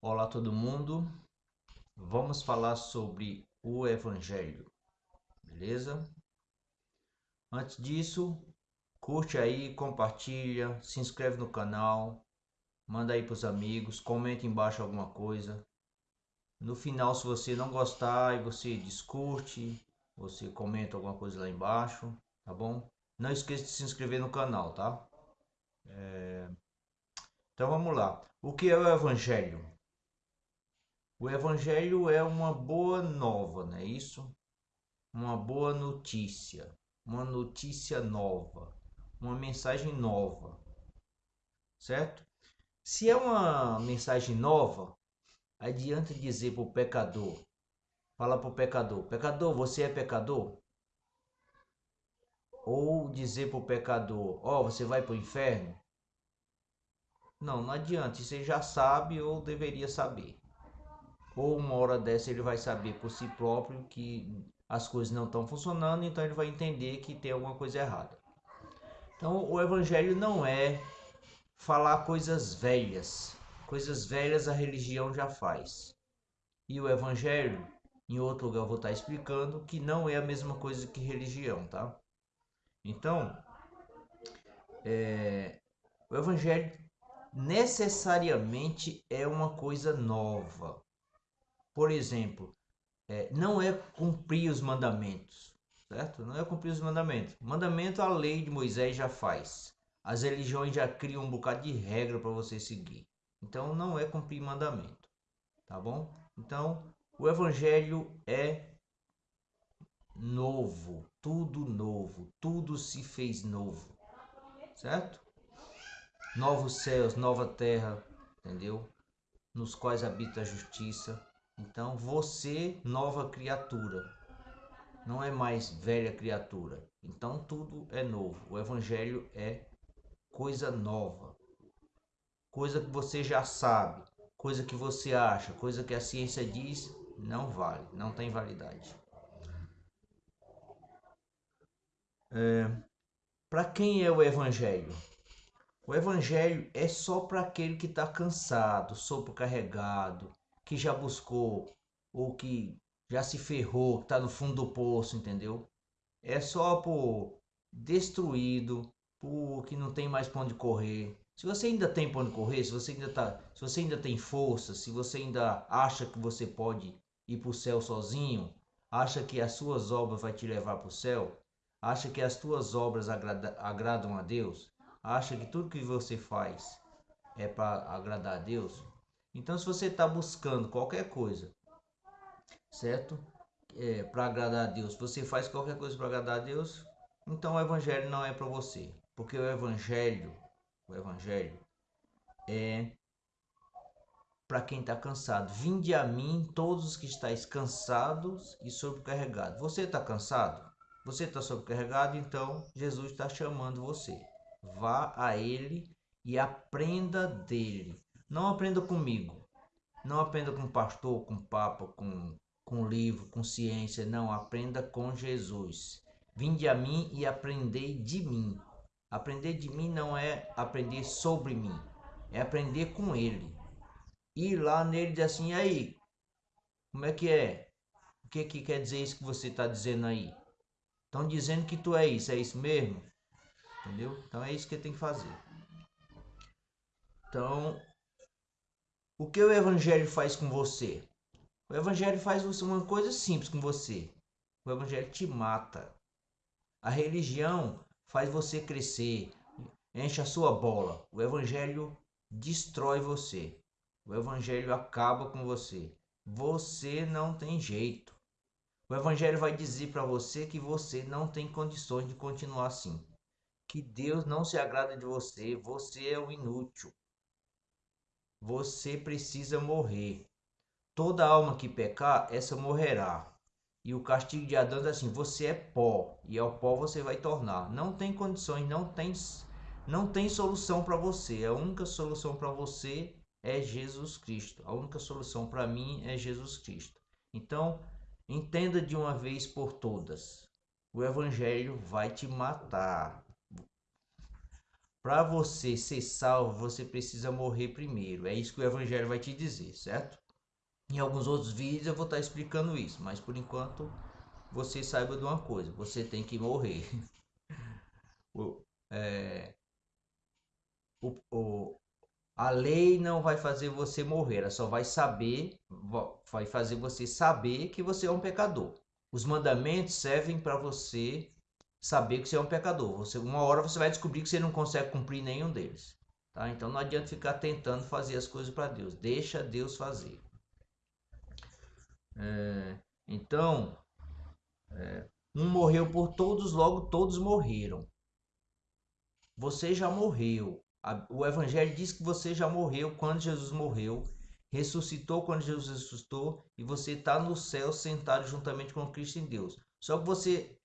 Olá todo mundo, vamos falar sobre o Evangelho, beleza? Antes disso, curte aí, compartilha, se inscreve no canal, manda aí para os amigos, comenta embaixo alguma coisa. No final, se você não gostar e você discute, você comenta alguma coisa lá embaixo, tá bom? Não esqueça de se inscrever no canal, tá? É... Então vamos lá. O que é o Evangelho? O Evangelho é uma boa nova, não é isso? Uma boa notícia, uma notícia nova, uma mensagem nova, certo? Se é uma mensagem nova, adianta dizer para o pecador, fala para o pecador, pecador, você é pecador? Ou dizer para o pecador, ó, oh, você vai para o inferno? Não, não adianta, você já sabe ou deveria saber. Ou uma hora dessa ele vai saber por si próprio que as coisas não estão funcionando, então ele vai entender que tem alguma coisa errada. Então o evangelho não é falar coisas velhas. Coisas velhas a religião já faz. E o evangelho, em outro lugar eu vou estar explicando, que não é a mesma coisa que religião, tá? Então, é, o evangelho necessariamente é uma coisa nova. Por exemplo, é, não é cumprir os mandamentos, certo? Não é cumprir os mandamentos. Mandamento a lei de Moisés já faz. As religiões já criam um bocado de regra para você seguir. Então não é cumprir mandamento, tá bom? Então o evangelho é novo, tudo novo, tudo se fez novo, certo? Novos céus, nova terra, entendeu? Nos quais habita a justiça. Então você, nova criatura, não é mais velha criatura. Então tudo é novo. O evangelho é coisa nova, coisa que você já sabe, coisa que você acha, coisa que a ciência diz, não vale, não tem validade. É, para quem é o Evangelho? O Evangelho é só para aquele que está cansado, sobrecarregado, que já buscou ou que já se ferrou, que está no fundo do poço, entendeu? É só por destruído, por que não tem mais para onde correr. Se você ainda tem para onde correr, se você ainda tá, se você ainda tem força, se você ainda acha que você pode ir para o céu sozinho, acha que as suas obras vai te levar para o céu, Acha que as tuas obras agrada, agradam a Deus? Acha que tudo que você faz é para agradar a Deus? Então, se você está buscando qualquer coisa, certo? É, para agradar a Deus, você faz qualquer coisa para agradar a Deus, então o Evangelho não é para você. Porque o Evangelho, o Evangelho é para quem está cansado. Vinde a mim todos os que estáis cansados e sobrecarregados. Você está cansado? Você está sobrecarregado, então Jesus está chamando você. Vá a Ele e aprenda dele. Não aprenda comigo. Não aprenda com pastor, com papa, com, com livro, com ciência. Não, aprenda com Jesus. Vinde a mim e aprendei de mim. Aprender de mim não é aprender sobre mim, é aprender com Ele. Ir lá nele e dizer assim, aí, como é que é? O que, que quer dizer isso que você está dizendo aí? Estão dizendo que tu é isso, é isso mesmo? Entendeu? Então é isso que tem que fazer. Então, o que o evangelho faz com você? O evangelho faz uma coisa simples com você. O evangelho te mata. A religião faz você crescer, enche a sua bola. O evangelho destrói você. O evangelho acaba com você. Você não tem jeito. O Evangelho vai dizer para você que você não tem condições de continuar assim. Que Deus não se agrada de você, você é um inútil. Você precisa morrer. Toda alma que pecar, essa morrerá. E o castigo de Adão é assim: você é pó, e ao pó você vai tornar. Não tem condições, não tem, não tem solução para você. A única solução para você é Jesus Cristo. A única solução para mim é Jesus Cristo. Então, Entenda de uma vez por todas: o Evangelho vai te matar. Para você ser salvo, você precisa morrer primeiro. É isso que o Evangelho vai te dizer, certo? Em alguns outros vídeos eu vou estar explicando isso, mas por enquanto você saiba de uma coisa: você tem que morrer. o, é, o, o, a lei não vai fazer você morrer, ela só vai saber, vai fazer você saber que você é um pecador. Os mandamentos servem para você saber que você é um pecador. Você, uma hora você vai descobrir que você não consegue cumprir nenhum deles. Tá? Então não adianta ficar tentando fazer as coisas para Deus. Deixa Deus fazer. É, então, é, um morreu por todos, logo todos morreram. Você já morreu. O Evangelho diz que você já morreu quando Jesus morreu, ressuscitou quando Jesus ressuscitou e você está no céu sentado juntamente com Cristo em Deus. Só que você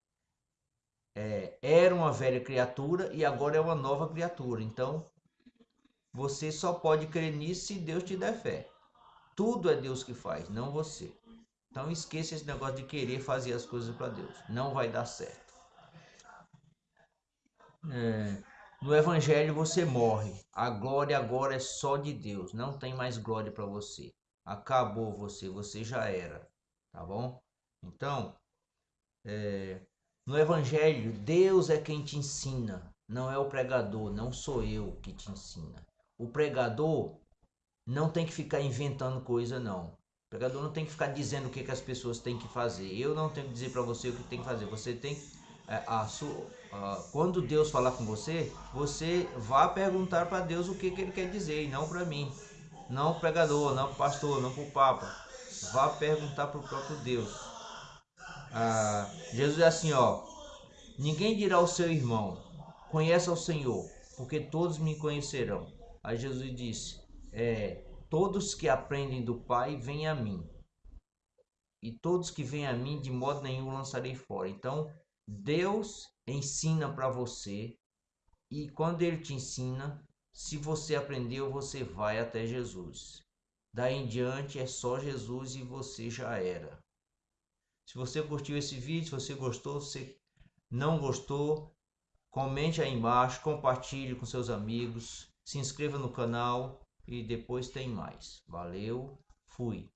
é, era uma velha criatura e agora é uma nova criatura. Então, você só pode crer nisso se Deus te der fé. Tudo é Deus que faz, não você. Então, esqueça esse negócio de querer fazer as coisas para Deus. Não vai dar certo. É, no Evangelho você morre. A glória agora é só de Deus. Não tem mais glória para você. Acabou você. Você já era. Tá bom? Então, é, no Evangelho, Deus é quem te ensina, não é o pregador, não sou eu que te ensina. O pregador não tem que ficar inventando coisa, não. O pregador não tem que ficar dizendo o que, que as pessoas têm que fazer. Eu não tenho que dizer para você o que tem que fazer. Você tem é, a, quando Deus falar com você, você vá perguntar para Deus o que, que ele quer dizer e não para mim. Não o pregador, não o pastor, não para o papa. Vá perguntar para o próprio Deus. Ah, Jesus é assim, ó. Ninguém dirá ao seu irmão, conheça o Senhor, porque todos me conhecerão. Aí Jesus disse, é, todos que aprendem do Pai, vêm a mim. E todos que vêm a mim, de modo nenhum lançarei fora. Então, Deus ensina para você, e quando Ele te ensina, se você aprendeu, você vai até Jesus. Daí em diante é só Jesus e você já era. Se você curtiu esse vídeo, se você gostou, se não gostou, comente aí embaixo, compartilhe com seus amigos, se inscreva no canal e depois tem mais. Valeu, fui!